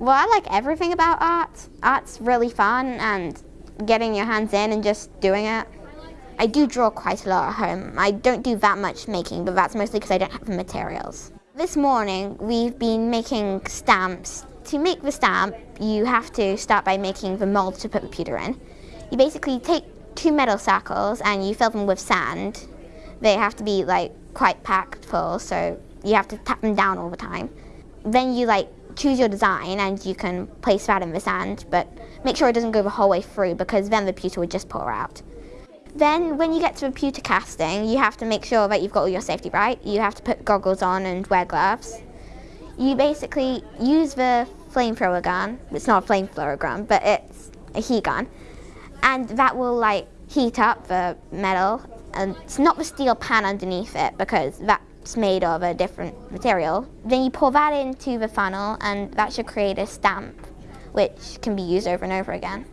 Well, I like everything about art. Art's really fun and getting your hands in and just doing it. I do draw quite a lot at home. I don't do that much making, but that's mostly because I don't have the materials. This morning, we've been making stamps. To make the stamp, you have to start by making the mold to put the pewter in. You basically take two metal circles and you fill them with sand. They have to be like quite packed full, so you have to tap them down all the time. Then you like choose your design and you can place that in the sand, but make sure it doesn't go the whole way through because then the pewter would just pour out. Then when you get to the pewter casting, you have to make sure that you've got all your safety right. You have to put goggles on and wear gloves. You basically use the flamethrower gun. It's not a flamethrower gun, but it's a heat gun. And that will like heat up the metal. And it's not the steel pan underneath it because that's made of a different material. Then you pour that into the funnel and that should create a stamp which can be used over and over again.